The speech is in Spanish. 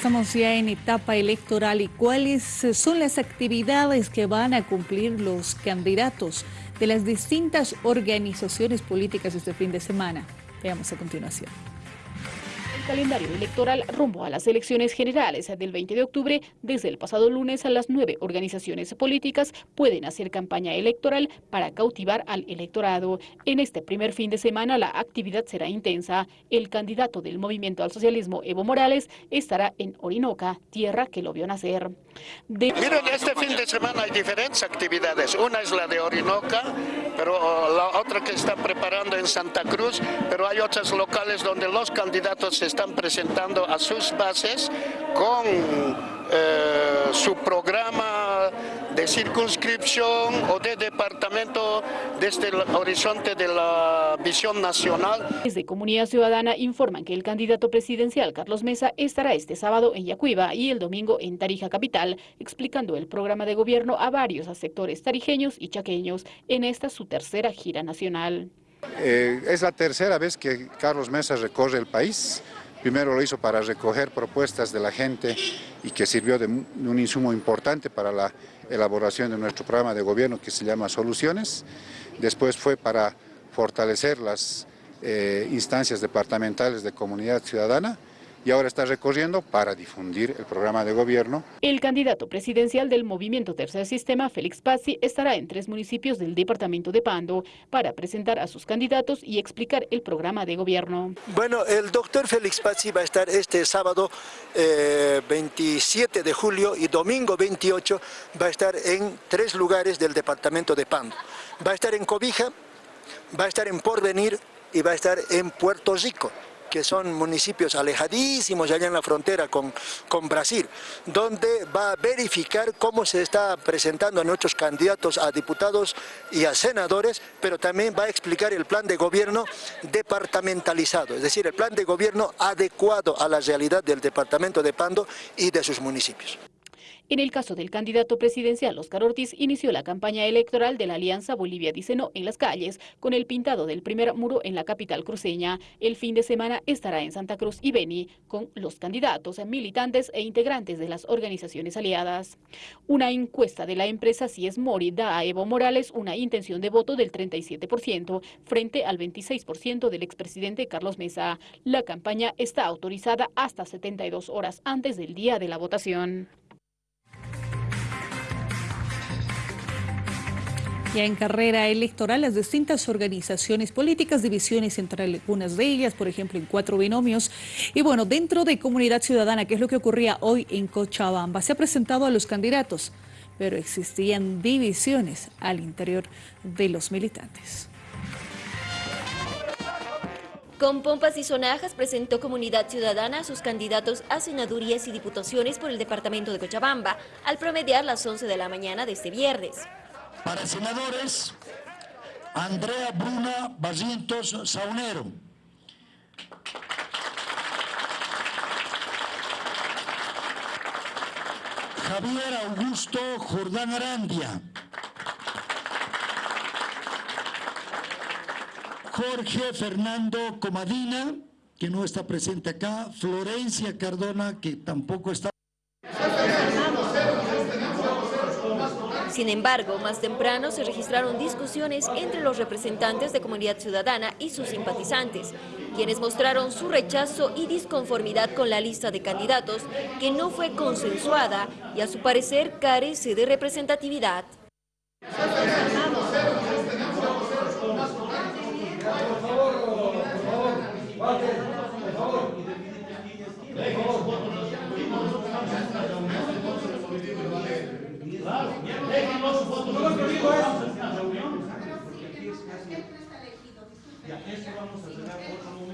Estamos ya en etapa electoral y cuáles son las actividades que van a cumplir los candidatos de las distintas organizaciones políticas este fin de semana. Veamos a continuación calendario electoral rumbo a las elecciones generales del 20 de octubre, desde el pasado lunes a las nueve organizaciones políticas pueden hacer campaña electoral para cautivar al electorado. En este primer fin de semana la actividad será intensa. El candidato del Movimiento al Socialismo, Evo Morales, estará en Orinoca, tierra que lo vio nacer. Miren, este fin de semana hay diferentes actividades. Una es la de Orinoca, pero oh, la otra que está preparando en Santa Cruz, pero hay otras locales donde los candidatos están están presentando a sus bases con eh, su programa de circunscripción o de departamento desde el horizonte de la visión nacional. Desde Comunidad Ciudadana informan que el candidato presidencial Carlos Mesa estará este sábado en Yacuiba y el domingo en Tarija Capital, explicando el programa de gobierno a varios sectores tarijeños y chaqueños en esta su tercera gira nacional. Eh, es la tercera vez que Carlos Mesa recorre el país. Primero lo hizo para recoger propuestas de la gente y que sirvió de un insumo importante para la elaboración de nuestro programa de gobierno que se llama Soluciones. Después fue para fortalecer las eh, instancias departamentales de comunidad ciudadana y ahora está recorriendo para difundir el programa de gobierno. El candidato presidencial del movimiento Tercer Sistema, Félix Pazzi, estará en tres municipios del departamento de Pando para presentar a sus candidatos y explicar el programa de gobierno. Bueno, el doctor Félix Pazzi va a estar este sábado 27 eh, de julio y domingo 28 va a estar en tres lugares del departamento de Pando. Va a estar en Cobija, va a estar en Porvenir y va a estar en Puerto Rico que son municipios alejadísimos allá en la frontera con, con Brasil, donde va a verificar cómo se está presentando a nuestros candidatos a diputados y a senadores, pero también va a explicar el plan de gobierno departamentalizado, es decir, el plan de gobierno adecuado a la realidad del departamento de Pando y de sus municipios. En el caso del candidato presidencial Oscar Ortiz, inició la campaña electoral de la Alianza Bolivia Dice No en las calles, con el pintado del primer muro en la capital cruceña. El fin de semana estará en Santa Cruz y Beni, con los candidatos, militantes e integrantes de las organizaciones aliadas. Una encuesta de la empresa Cies Mori da a Evo Morales una intención de voto del 37%, frente al 26% del expresidente Carlos Mesa. La campaña está autorizada hasta 72 horas antes del día de la votación. Ya en carrera electoral, las distintas organizaciones políticas, divisiones entre algunas de ellas, por ejemplo, en cuatro binomios. Y bueno, dentro de Comunidad Ciudadana, que es lo que ocurría hoy en Cochabamba, se ha presentado a los candidatos, pero existían divisiones al interior de los militantes. Con pompas y sonajas presentó Comunidad Ciudadana a sus candidatos a senadurías y diputaciones por el departamento de Cochabamba al promediar las 11 de la mañana de este viernes. Para senadores, Andrea Bruna Barrientos Saunero. Javier Augusto Jordán Arandia. Jorge Fernando Comadina, que no está presente acá. Florencia Cardona, que tampoco está Sin embargo, más temprano se registraron discusiones entre los representantes de Comunidad Ciudadana y sus simpatizantes, quienes mostraron su rechazo y disconformidad con la lista de candidatos que no fue consensuada y a su parecer carece de representatividad. Yo lo que digo es... Ya, eso vamos a hacer otro